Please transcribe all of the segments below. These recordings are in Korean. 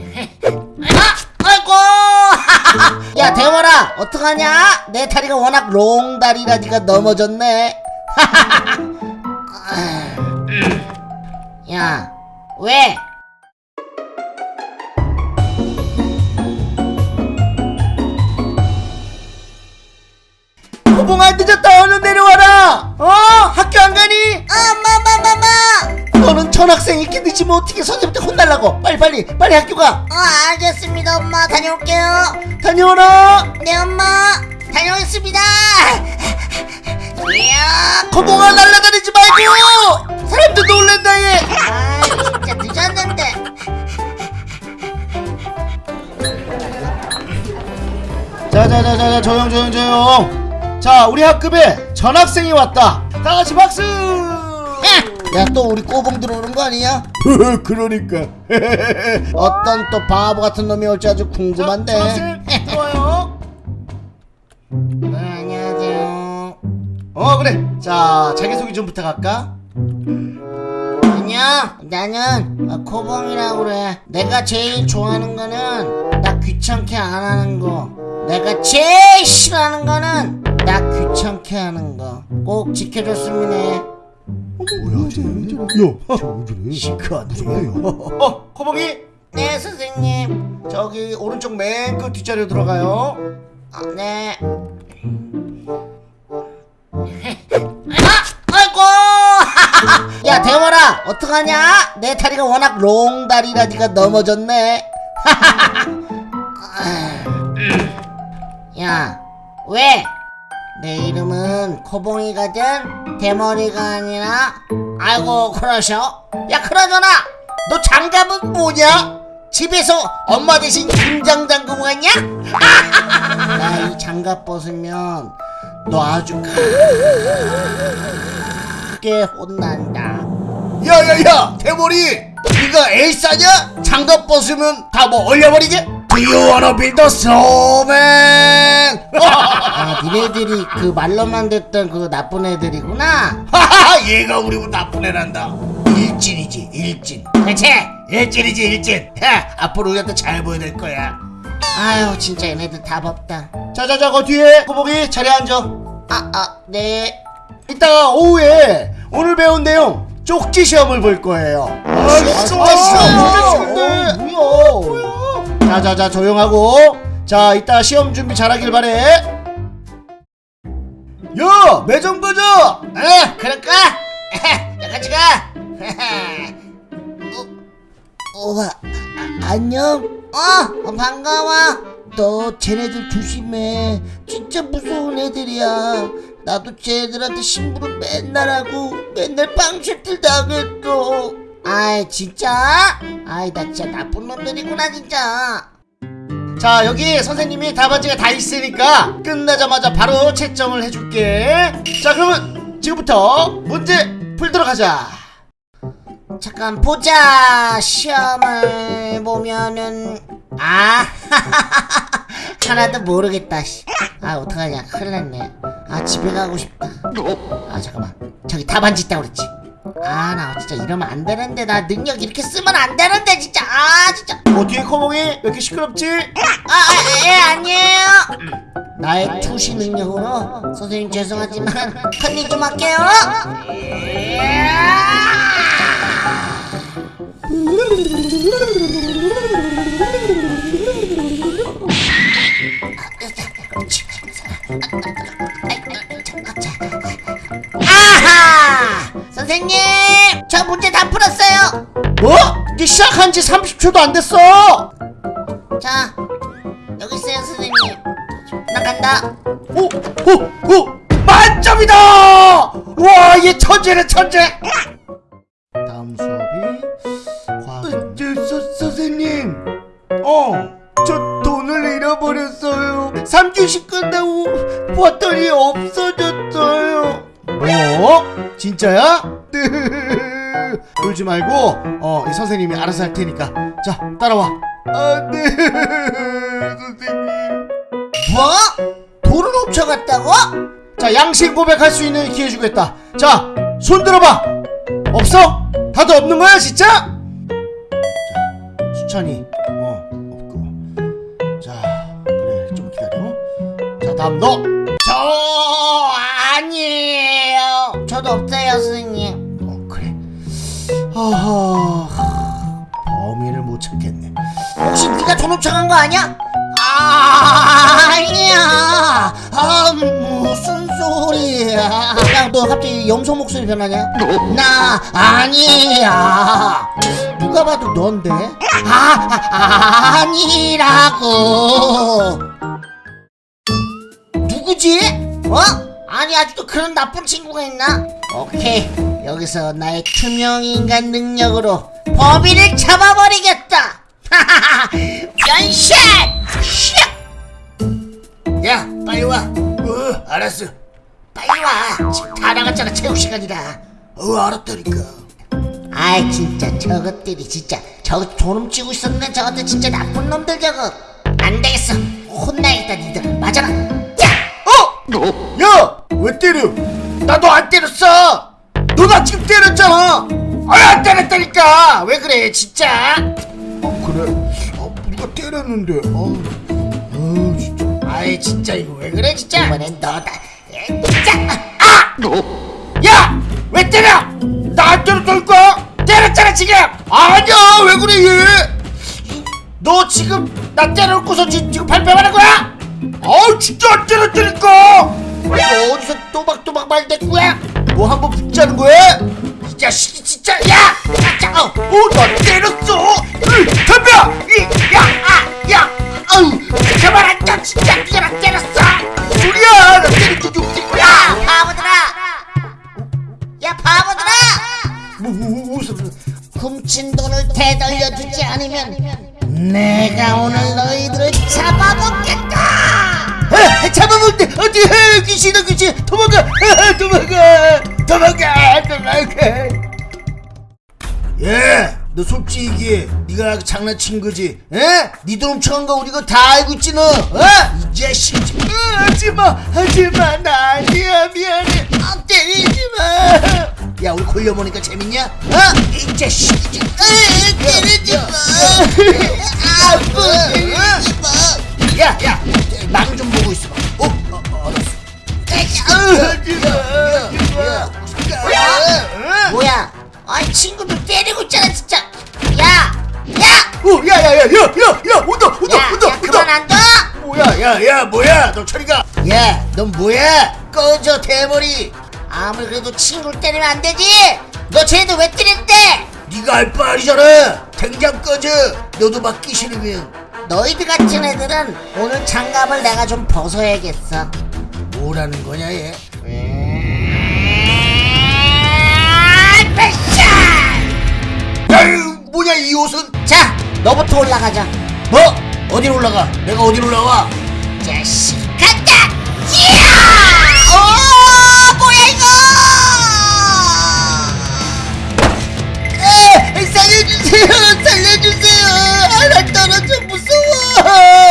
아, 아이고! 야, 대원아, 어떡하냐? 내 다리가 워낙 롱다리라 니가 넘어졌네. 야, 왜? 호봉아 늦었 학생 이렇게 늦으면 어떻게 선생님한테 혼날라고 빨리 빨리 빨리 학교 가 어, 알겠습니다, 엄마. 다녀올게요. 다녀오라 네, 엄마. 다녀오겠습니다. 이야, 호봉아 날라다니지 말고 사람들 놀란다 얘 아, 진짜 늦었는데. 자자자자자 조용 조용 조용 자 우리 학급에 전학생이 왔다 다 같이 박수 야, 또 우리 꼬봉 들어오는 거 아니야? 그러니까 어떤 또 바보 같은 놈이 올지 아주 궁금한데. 들어와요 네, 안녕하세요. 어 그래 자 자기소개 좀 부탁할까 안녕. 나는 어, 코봉이라고 그래. 내가 제일 좋아하는 거는 나 귀찮게 안 하는 거. 내가 제일 싫어하는 거는 나 귀찮게 하는 거. 꼭 지켜줬으면 해. 뭐야 쟤? 야, 저래? 시크한데. 어, 코봉이. 네, 선생님. 저기 오른쪽 맨 끝 뒷자리로 들어가요. 아, 네. 아, 아이고! 야, 대원아, 어떡하냐? 내 다리가 워낙 롱다리라 니가 넘어졌네. 야, 왜? 내 이름은 코봉이거든? 대머리가 아니라? 아이고, 그러셔? 야, 그러잖아! 너 장갑은 뭐냐? 집에서 엄마 대신 김장 담그고 갔냐? 나 이 장갑 벗으면 너 아주 크게 혼난다. 야야야, 대머리. 네가 에이스냐? 장갑 벗으면 다 뭐 얼려버리게? Do you wanna be the snowman? 아, 니네들이 그 말로만 듣던 그 나쁜 애들이구나. 하하하, 얘가 우리보다 나쁜 애란다. 일진이지, 일진. 그치? 일진이지, 일진. 야, 앞으로 우리한테 잘 보여야 될 거야. 아유, 진짜 얘네들 답 없다. 자자자, 그 뒤에 꼬복이 자리에 앉아. 아, 아, 네. 이따가 오후에 오늘 배운 내용 쪽지 시험을 볼 거예요. 아, 진짜 싫어. 싫은데. 뭐야? 자자자 조용하고. 자, 이따 시험 준비 잘하길 바래. 야, 매점 가자. 에, 그럴까? 야, 같이 가. 어, 우와, 아, 안녕. 어, 어, 반가워. 너 쟤네들 조심해. 진짜 무서운 애들이야. 나도 쟤네들한테 심부름 맨날 하고 맨날 빵쉐틀 당했어. 아이 진짜? 아이 나 진짜 나쁜 놈들이구나 진짜. 자, 여기 선생님이 답안지가 다 있으니까 끝나자마자 바로 채점을 해줄게. 자, 그러면 지금부터 문제 풀도록 하자. 잠깐 보자 시험을 보면은 아 하나도 모르겠다 씨. 아 어떡하냐 큰일 났네 아 집에 가고 싶다 아 잠깐만 저기 답안지 있다고 그랬지 아 나 진짜 이러면 안 되는데. 나 능력 이렇게 쓰면 안 되는데 진짜. 아 진짜. 어, 뒤에 커몽이? 왜 이렇게 시끄럽지? 아예 아니에요. 나의 투시 능력으로? 선생님 죄송하지만 컨닝 좀 할게요. 아하! 선생님! 저 문제 다 풀었어요! 뭐? 이게 시작한 지 30초도 안 됐어! 자, 여기 있어요, 선생님. 나 간다. 오! 오! 오! 만점이다! 와, 얘 천재네, 천재! 다음 수업이 과학. 저, 서, 선생님. 어, 저 돈을 잃어버렸어요. 3교시 끝나고 봤더니 없어졌어요. 뭐? 진짜야? 안돼 울지 말고 어 이 선생님이 알아서 할 테니까. 자 따라와. 아, 안돼 선생님. 뭐? 돈을 훔쳐갔다고? 자 양심 고백할 수 있는 기회 주겠다. 자 손 들어봐. 없어? 다들 없는 거야 진짜? 자 수찬이. 어 없고. 자 그래 좀 기다려. 자 다음 너저 아니에요. 저도 없어요 스님. 어. 허허. 범인을 못 찾겠네. 혹시 네가 돈 훔쳐간 거 아니야? 아, 아니야. 아, 무슨 소리야. 야, 너 갑자기 염소 목소리 변하냐? 나 아니야. 누가 봐도 넌데? 아, 아 아니라고. 누구지? 어? 아니 아직도 그런 나쁜 친구가 있나? 오케이 여기서 나의 투명인간 능력으로 범인을 잡아버리겠다 변신! 슉! 야 빨리 와. 어 알았어. 빨리 와 지금 다 나갔잖아 체육 시간이다 어 알았다니까. 아이 진짜 저것들이 진짜 저거 돈 훔치고 있었네 저것들 진짜 나쁜 놈들 저거 안 되겠어 혼나야겠다 니들 맞아라 야! 어? 야! 왜 때려? 나너안 때렸어! 너나 지금 때렸잖아! 아니 안 때렸다니까! 왜 그래 진짜? 어 그래? 어 누가 때렸는데 어, 어 진짜 아이 진짜 이거 왜 그래 진짜? 이번엔 너다 에, 진짜 아! 야! 왜 때려! 나 안 때렸다니까! 때렸잖아 지금! 아니야 왜 그래 얘! 너 지금 나 때려놓고서 지, 지금 발뺌하는 거야? 아우 진짜 안 때렸다니까! 너 어디서 또박또박 말대꾸야? 뭐 한 번 붙자는 거야? 이 자식이 진짜 야! 야! 어, 어, 나 때렸어! 으, 덤벼! 이, 야! 아! 야! 아우! 그만 앉아! 진짜 네가 나 때렸어! 소리야! 나 때린 적이! 야 바보들아 야 바보들아 뭐, 뭐, 무슨 훔친 돈을 되돌려주지 않으면 내가 오늘 너희들을 잡아먹겠다 아, 잡아먹대 어디 해 귀신아 귀신. 도망가. 아, 도망가. 도망가. 도망가. 예너 솔직히 네가 장난친 거지. 에? 니돈 훔쳐간 거 우리가 다 알고 있지 너? 어? 이 자식. 어, 하지마. 하지마. 나 아니야. 미안해. 아, 때리지마. 야 우리 걸려보니까 재밌냐? 어? 이 자식. 어, 때리지마. 아프 때리지마 야야. 망 좀 보고 있어 어? 어, 어 뭐야 아이 친구들 때리고 있잖아 진짜 야! 야! 오, 야, 야, 야, 야, 야, 야, 온다, 온다, 야! 온다, 야 그만 안 둬! 뭐야, 야, 야, 뭐야, 너 처리가? 야, 넌 뭐야? 꺼져 대머리. 아무리 그래도 친구를 때리면 안 되지! 너 쟤네들 왜 때렸대? 네가 알바 아니잖아. 당장 꺼져. 너도 맞기 싫으면 너희들 같은 애들은 오늘 장갑을 내가 좀 벗어야겠어 뭐라는 거냐, 얘? 패션! 아유, 뭐냐 이 옷은? 자 너부터 올라가자 뭐? 어디로 올라가? 내가 어디로 올라와? 자식 간다! 이야! 오 뭐야 이거! 에, 살려주세요, 살려주세요. 하나 떨어져 무서워.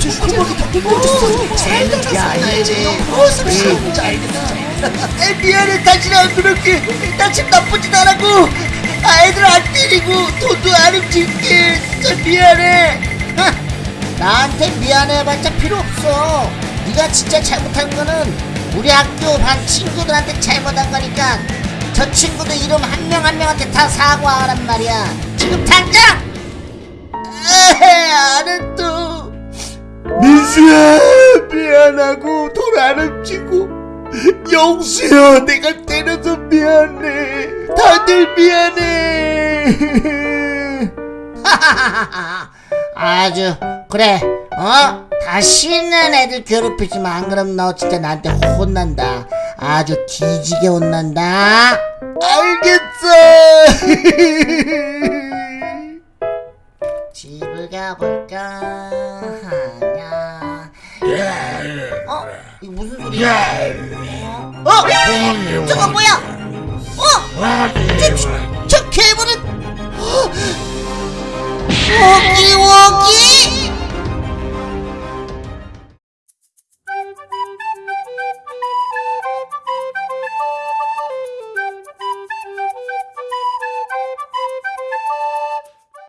슈퍼마켓 다 뜯어졌어. 쟤는 야, 이제 무슨 에, 미안해 다시는 안 그럴게 나 지금 나쁘진 않았고 아이들 안 때리고 돈도 안 훔칠게 진짜 미안해 나한테 미안해봤자 필요 없어. 네가 진짜 잘못한 거는 우리 학교 반 친구들한테 잘못한 거니까 저 친구들 이름 한 명 한 명한테 다 사과하란 말이야. 지금 당장! 에헤 안 했어 민수야 미안하고 훔치고 영수야 내가 때려서 미안해 다들 미안해 아주 그래 어 다시는 애들 괴롭히지 마. 안 그럼 너 진짜 나한테 혼난다. 아주 뒤지게 혼난다. 알겠어 어? 저거 뭐야? 어? 저, 저, 저 괴물은